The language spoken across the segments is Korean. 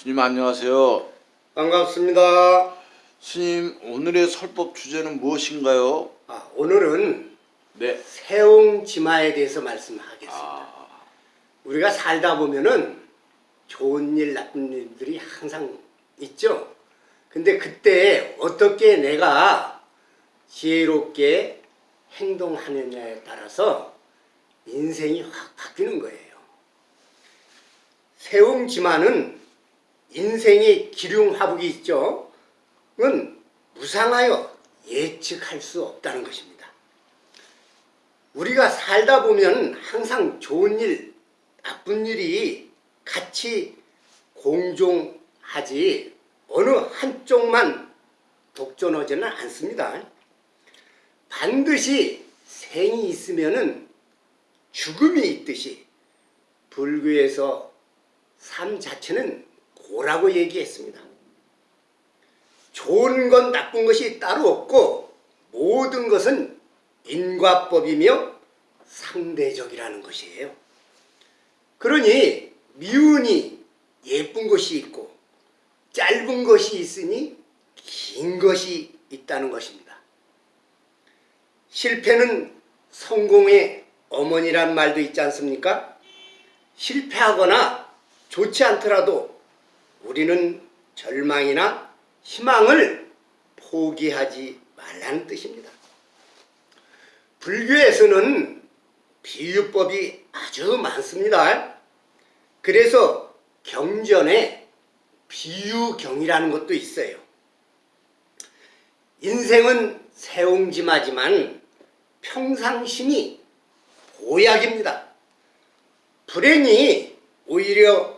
스님 안녕하세요. 반갑습니다. 스님 오늘의 설법 주제는 무엇인가요? 아, 오늘은 네. 세옹지마에 대해서 말씀하겠습니다. 아, 우리가 살다 보면은 좋은 일, 나쁜 일들이 항상 있죠. 근데 그때 어떻게 내가 지혜롭게 행동하느냐에 따라서 인생이 확 바뀌는 거예요. 세옹지마는 인생의 기륭화복이 있죠. 은 무상하여 예측할 수 없다는 것입니다. 우리가 살다 보면 항상 좋은 일, 나쁜 일이 같이 공존하지 어느 한쪽만 독존하지는 않습니다. 반드시 생이 있으면은 죽음이 있듯이 불교에서 삶 자체는 고라고 얘기했습니다. 좋은 건 나쁜 것이 따로 없고 모든 것은 인과법이며 상대적이라는 것이에요. 그러니 미운이 예쁜 것이 있고 짧은 것이 있으니 긴 것이 있다는 것입니다. 실패는 성공의 어머니란 말도 있지 않습니까? 실패하거나 좋지 않더라도 우리는 절망이나 희망을 포기하지 말라는 뜻입니다. 불교에서는 비유법이 아주 많습니다. 그래서 경전에 비유경이라는 것도 있어요. 인생은 세옹지마지만 평상심이 보약입니다. 불행이 오히려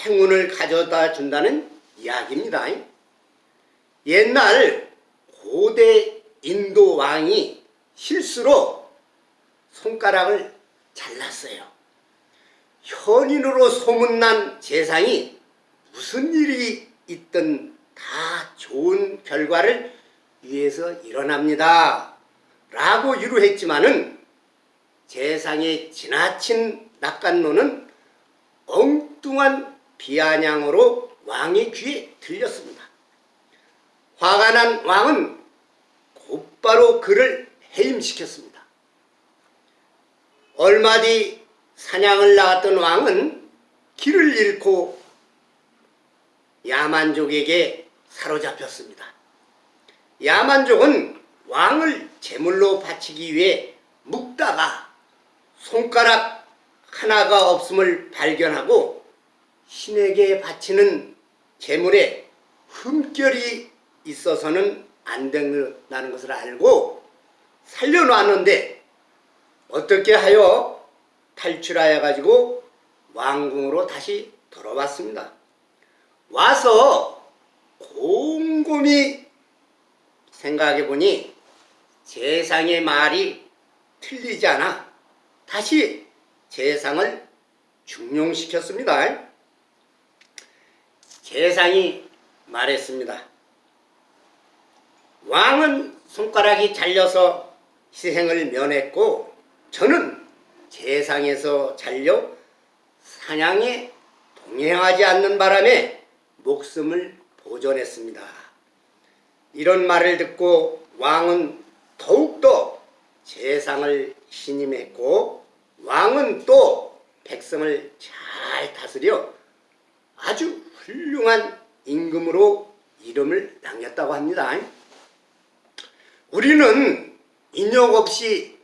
행운을 가져다 준다는 이야기입니다. 옛날 고대 인도 왕이 실수로 손가락을 잘랐어요. 현인으로 소문난 재상이 무슨 일이 있든 다 좋은 결과를 위해서 일어납니다. 라고 유로했지만은 재상의 지나친 낙관론은 엉뚱한 비아냥으로 왕의 귀에 들렸습니다. 화가 난 왕은 곧바로 그를 해임시켰습니다. 얼마 뒤 사냥을 나갔던 왕은 길을 잃고 야만족에게 사로잡혔습니다. 야만족은 왕을 제물로 바치기 위해 묵다가 손가락 하나가 없음을 발견하고 신에게 바치는 제물에 흠결이 있어서는 안 된다는 것을 알고 살려놨는데 어떻게 하여 탈출하여 가지고 왕궁으로 다시 돌아왔습니다. 와서 곰곰이 생각해 보니 재상의 말이 틀리지 않아 다시 재상을 중용시켰습니다. 재상이 말했습니다. 왕은 손가락이 잘려서 희생을 면했고 저는 재상에서 잘려 사냥에 동행하지 않는 바람에 목숨을 보존했습니다. 이런 말을 듣고 왕은 더욱더 재상을 신임했고 왕은 또 백성을 잘 다스려 아주 훌륭한 임금으로 이름을 남겼다고 합니다. 우리는 인욕 없이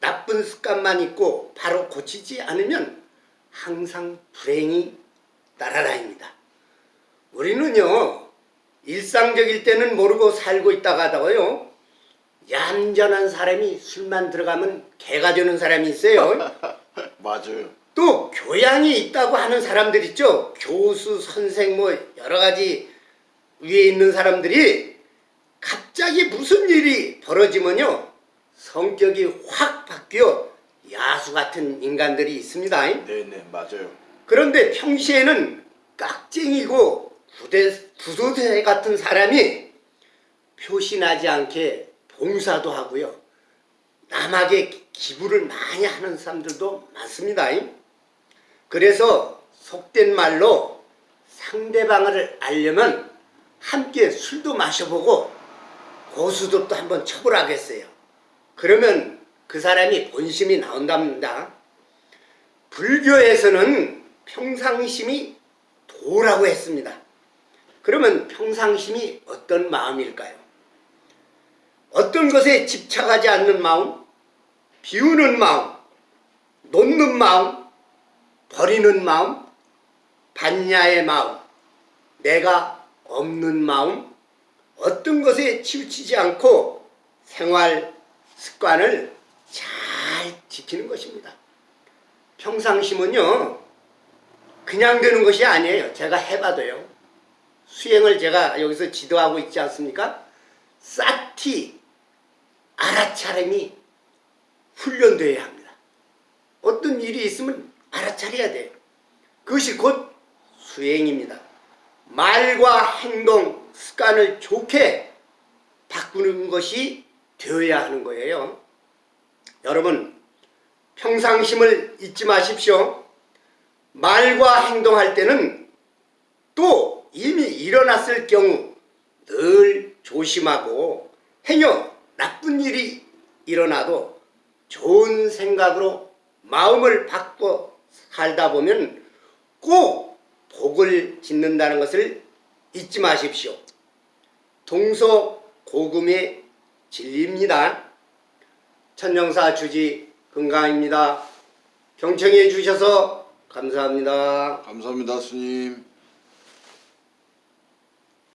나쁜 습관만 있고 바로 고치지 않으면 항상 불행이 따라다닙니다. 우리는요 일상적일 때는 모르고 살고 있다가 하다가요 얌전한 사람이 술만 들어가면 개가 되는 사람이 있어요. 맞아요. 또 교양이 있다고 하는 사람들 있죠. 교수, 선생 뭐 여러 가지 위에 있는 사람들이 갑자기 무슨 일이 벌어지면요. 성격이 확 바뀌어 야수 같은 인간들이 있습니다. 네네 맞아요. 그런데 평시에는 깍쟁이고 부대, 부도새 같은 사람이 표시나지 않게 봉사도 하고요. 남에게 기부를 많이 하는 사람들도 많습니다. 그래서 속된 말로 상대방을 알려면 함께 술도 마셔보고 고수도 또 한번 쳐보라겠어요. 그러면 그 사람이 본심이 나온답니다. 불교에서는 평상심이 도라고 했습니다. 그러면 평상심이 어떤 마음일까요? 어떤 것에 집착하지 않는 마음, 비우는 마음, 놓는 마음, 버리는 마음, 반야의 마음, 내가 없는 마음, 어떤 것에 치우치지 않고 생활 습관을 잘 지키는 것입니다. 평상심은요, 그냥 되는 것이 아니에요. 제가 해봐도요. 수행을 제가 여기서 지도하고 있지 않습니까? 싹티, 알아차림이 훈련되어야 합니다. 어떤 일이 있으면 알아차려야 돼요. 그것이 곧 수행입니다. 말과 행동, 습관을 좋게 바꾸는 것이 되어야 하는 거예요. 여러분, 평상심을 잊지 마십시오. 말과 행동할 때는 또 이미 일어났을 경우 늘 조심하고 행여 나쁜 일이 일어나도 좋은 생각으로 마음을 바꿔 살다 보면 꼭 복을 짓는다는 것을 잊지 마십시오. 동서고금의 진리입니다. 천정사 주지 건강입니다. 경청해 주셔서 감사합니다. 감사합니다, 스님.